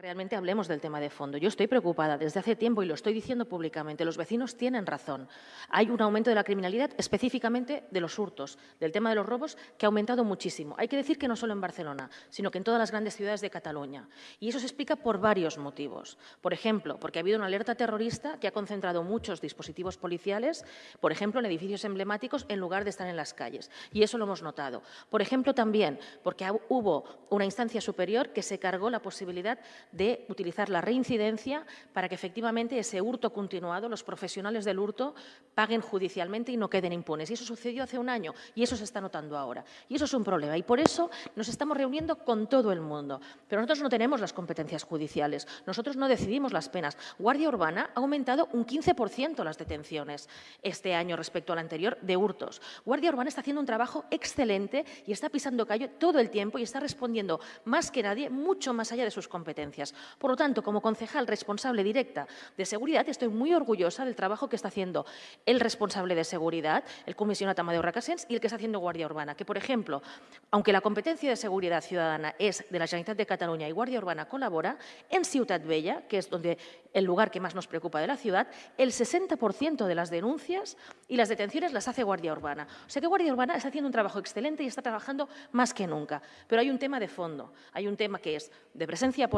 Realmente hablemos del tema de fondo. Yo estoy preocupada desde hace tiempo y lo estoy diciendo públicamente. Los vecinos tienen razón. Hay un aumento de la criminalidad, específicamente de los hurtos, del tema de los robos, que ha aumentado muchísimo. Hay que decir que no solo en Barcelona, sino que en todas las grandes ciudades de Cataluña. Y eso se explica por varios motivos. Por ejemplo, porque ha habido una alerta terrorista que ha concentrado muchos dispositivos policiales, por ejemplo, en edificios emblemáticos, en lugar de estar en las calles. Y eso lo hemos notado. Por ejemplo, también porque hubo una instancia superior que se cargó la posibilidad de utilizar la reincidencia para que efectivamente ese hurto continuado, los profesionales del hurto, paguen judicialmente y no queden impunes. Y eso sucedió hace un año y eso se está notando ahora. Y eso es un problema. Y por eso nos estamos reuniendo con todo el mundo. Pero nosotros no tenemos las competencias judiciales. Nosotros no decidimos las penas. Guardia Urbana ha aumentado un 15% las detenciones este año respecto al anterior de hurtos. Guardia Urbana está haciendo un trabajo excelente y está pisando callo todo el tiempo y está respondiendo más que nadie, mucho más allá de sus competencias. Por lo tanto, como concejal responsable directa de seguridad, estoy muy orgullosa del trabajo que está haciendo el responsable de seguridad, el comisionado Amadeu Racasens, y el que está haciendo Guardia Urbana. Que, por ejemplo, aunque la competencia de seguridad ciudadana es de la Generalitat de Cataluña y Guardia Urbana colabora, en Ciutat Bella, que es donde el lugar que más nos preocupa de la ciudad, el 60% de las denuncias y las detenciones las hace Guardia Urbana. O sea que Guardia Urbana está haciendo un trabajo excelente y está trabajando más que nunca. Pero hay un tema de fondo, hay un tema que es de presencia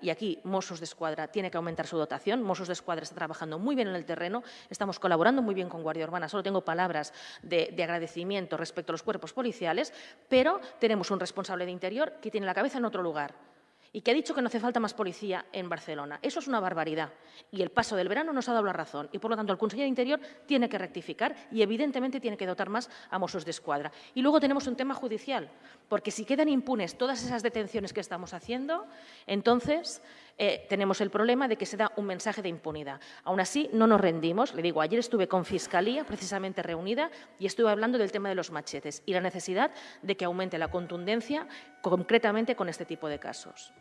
y aquí Mossos de Escuadra tiene que aumentar su dotación. Mossos de Escuadra está trabajando muy bien en el terreno, estamos colaborando muy bien con Guardia Urbana, solo tengo palabras de, de agradecimiento respecto a los cuerpos policiales, pero tenemos un responsable de interior que tiene la cabeza en otro lugar y que ha dicho que no hace falta más policía en Barcelona. Eso es una barbaridad. Y el paso del verano nos ha dado la razón. Y, por lo tanto, el Consejo de Interior tiene que rectificar y, evidentemente, tiene que dotar más a Mossos de Escuadra. Y luego tenemos un tema judicial, porque si quedan impunes todas esas detenciones que estamos haciendo, entonces eh, tenemos el problema de que se da un mensaje de impunidad. Aún así, no nos rendimos. Le digo, ayer estuve con Fiscalía, precisamente reunida, y estuve hablando del tema de los machetes y la necesidad de que aumente la contundencia concretamente con este tipo de casos.